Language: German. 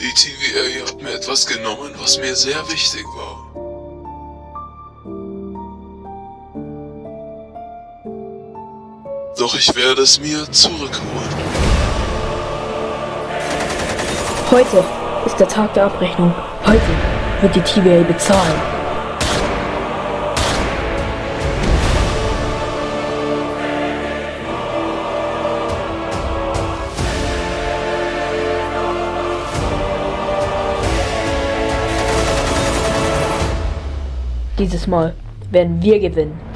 Die TVA hat mir etwas genommen, was mir sehr wichtig war. Doch ich werde es mir zurückholen. Heute ist der Tag der Abrechnung. Heute wird die TVA bezahlen. Dieses Mal werden wir gewinnen.